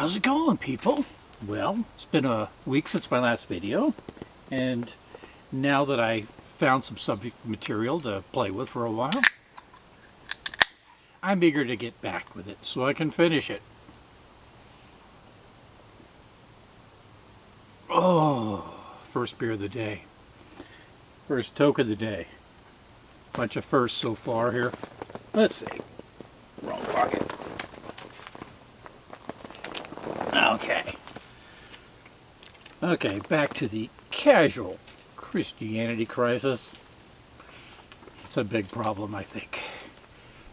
How's it going, people? Well, it's been a week since my last video, and now that I found some subject material to play with for a while, I'm eager to get back with it so I can finish it. Oh, first beer of the day. First toke of the day. Bunch of firsts so far here. Let's see. Wrong pocket. Okay. Okay, back to the casual Christianity crisis. It's a big problem, I think.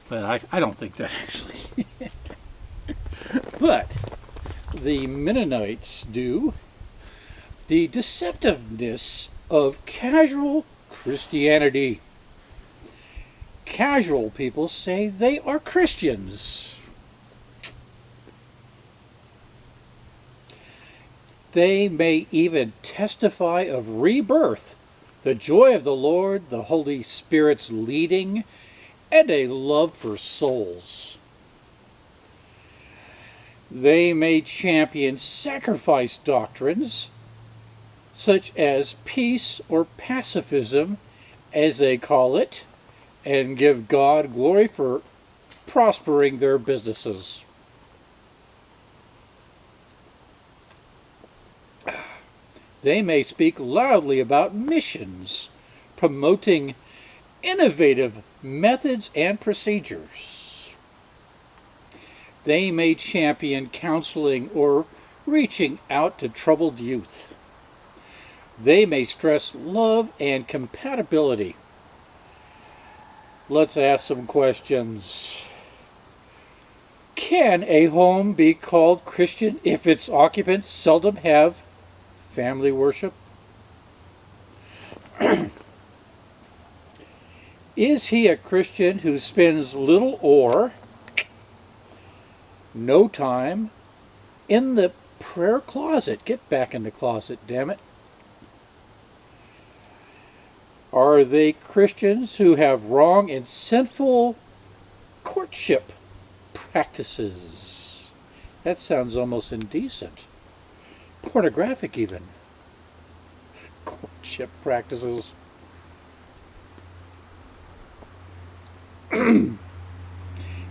But I, I don't think that actually. but the Mennonites do. The deceptiveness of casual Christianity. Casual people say they are Christians. They may even testify of rebirth, the joy of the Lord, the Holy Spirit's leading, and a love for souls. They may champion sacrifice doctrines, such as peace or pacifism, as they call it, and give God glory for prospering their businesses. They may speak loudly about missions, promoting innovative methods and procedures. They may champion counseling or reaching out to troubled youth. They may stress love and compatibility. Let's ask some questions. Can a home be called Christian if its occupants seldom have family worship? Is he a Christian who spends little or no time in the prayer closet? Get back in the closet, damn it. Are they Christians who have wrong and sinful courtship practices? That sounds almost indecent. Pornographic, even. Courtship practices.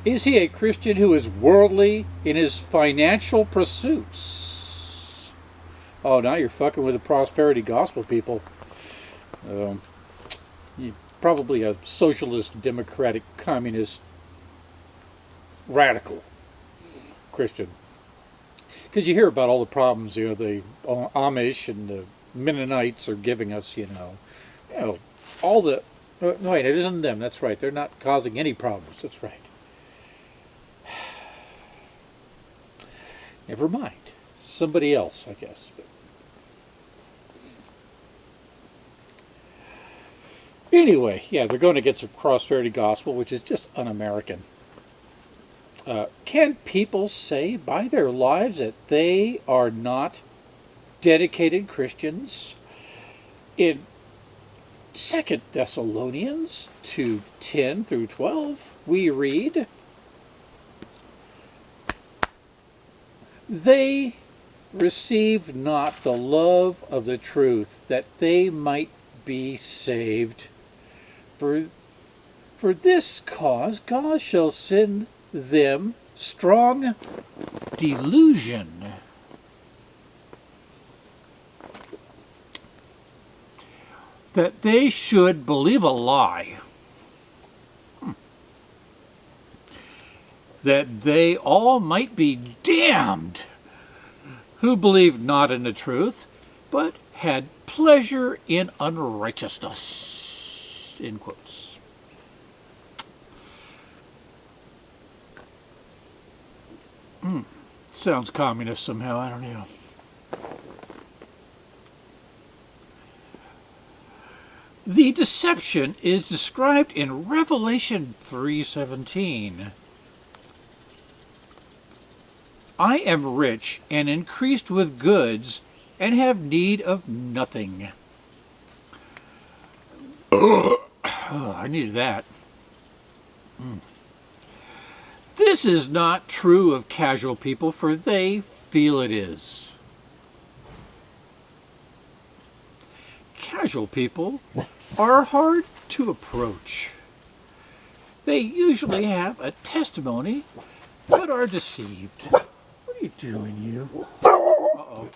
is he a Christian who is worldly in his financial pursuits? Oh, now you're fucking with the prosperity gospel people. Um, probably a socialist, democratic, communist, radical Christian. Because you hear about all the problems, you know, the Amish and the Mennonites are giving us, you know, you know, all the uh, no, wait, it isn't them. That's right. They're not causing any problems. That's right. Never mind. Somebody else, I guess. But anyway, yeah, they're going to get some prosperity gospel, which is just un-American. Uh, can people say by their lives that they are not dedicated Christians? In Second Thessalonians 2 10 through 12, we read, They received not the love of the truth that they might be saved. For, for this cause God shall send them strong delusion that they should believe a lie. Hmm. That they all might be damned who believed not in the truth, but had pleasure in unrighteousness. In quotes. Hmm. Sounds communist somehow, I don't know. The deception is described in Revelation 3.17. I am rich and increased with goods and have need of nothing. oh, I needed that. Mm. This is not true of casual people, for they feel it is. Casual people are hard to approach. They usually have a testimony, but are deceived. What are you doing, you? Uh-oh.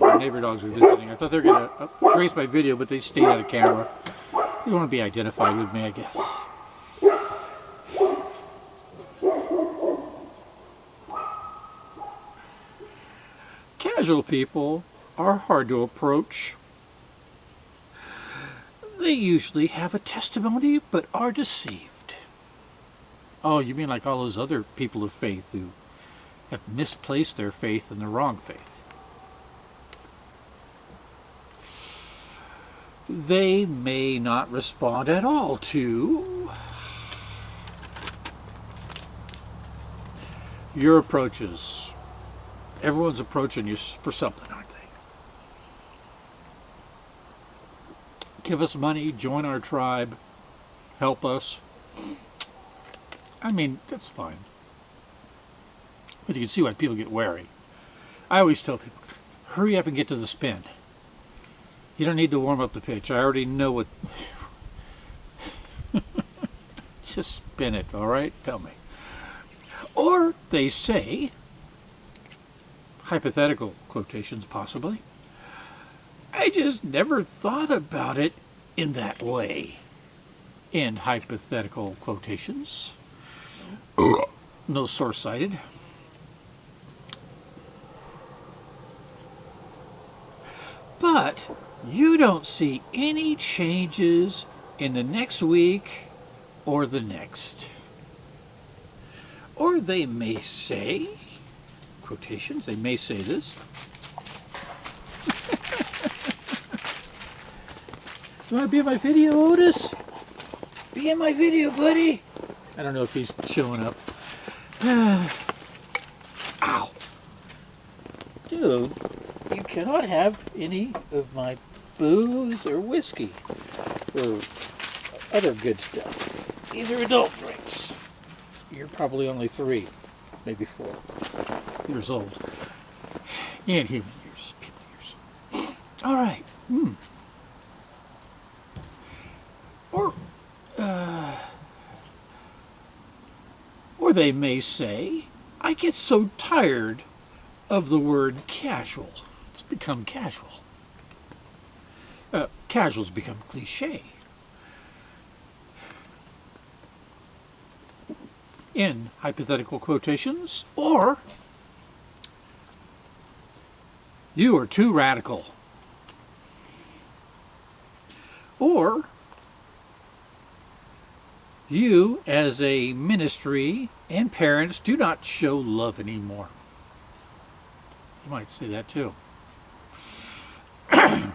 My neighbor dogs were visiting. I thought they were going uh, to erase my video, but they stayed on the camera. They want to be identified with me, I guess. Casual people are hard to approach. They usually have a testimony, but are deceived. Oh, you mean like all those other people of faith who have misplaced their faith in the wrong faith. They may not respond at all to your approaches. Everyone's approaching you for something, aren't they? Give us money, join our tribe, help us. I mean, that's fine. But you can see why people get wary. I always tell people, hurry up and get to the spin. You don't need to warm up the pitch. I already know what... Just spin it, all right? Tell me. Or they say, hypothetical quotations possibly, I just never thought about it in that way. In hypothetical quotations. no source cited. But you don't see any changes in the next week or the next. Or they may say, quotations, they may say this. you want to be in my video, Otis? Be in my video, buddy. I don't know if he's showing up. Ow. Dude you cannot have any of my booze or whiskey or other good stuff. These are adult drinks. You're probably only three, maybe four years old. And human years, people years. All right. Hmm. Or, uh, or they may say, I get so tired of the word casual. It's become casual. Uh, casual's become cliche. In hypothetical quotations, or you are too radical. Or you as a ministry and parents do not show love anymore. You might say that too.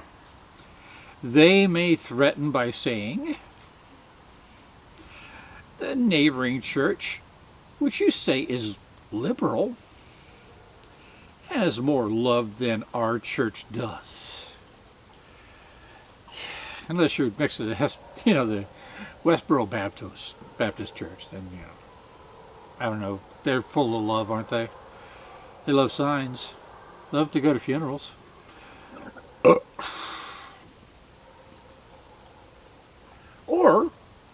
They may threaten by saying, the neighboring church, which you say is liberal, has more love than our church does. Unless you're next to the, you know, the Westboro Baptist Baptist Church, then you know, I don't know. They're full of love, aren't they? They love signs, love to go to funerals. Or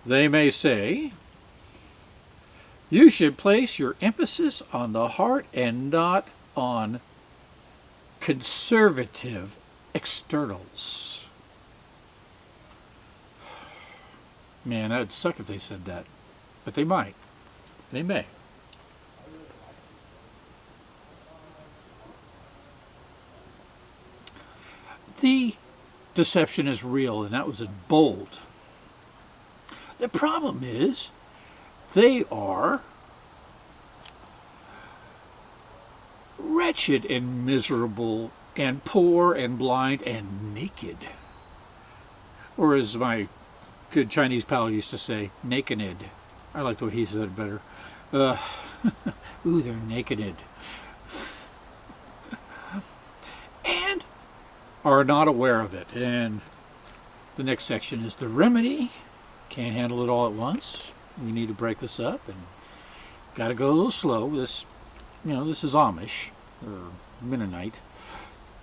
they may say, you should place your emphasis on the heart and not on conservative externals. Man, that would suck if they said that. But they might. They may. The deception is real, and that was in bold. The problem is they are wretched and miserable and poor and blind and naked. Or as my good Chinese pal used to say, nakeded. I like the way he said it better. Uh, ooh, they're nakeded. and are not aware of it. And the next section is the remedy can't handle it all at once. We need to break this up and got to go a little slow. This, you know, this is Amish or Mennonite.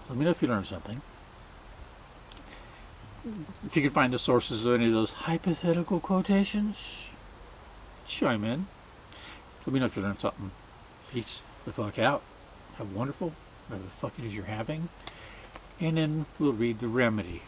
Let me know if you learned something. If you can find the sources of any of those hypothetical quotations, chime in. Let me know if you learned something. Peace the fuck out. Have wonderful, whatever the fuck it is you're having. And then we'll read the remedy.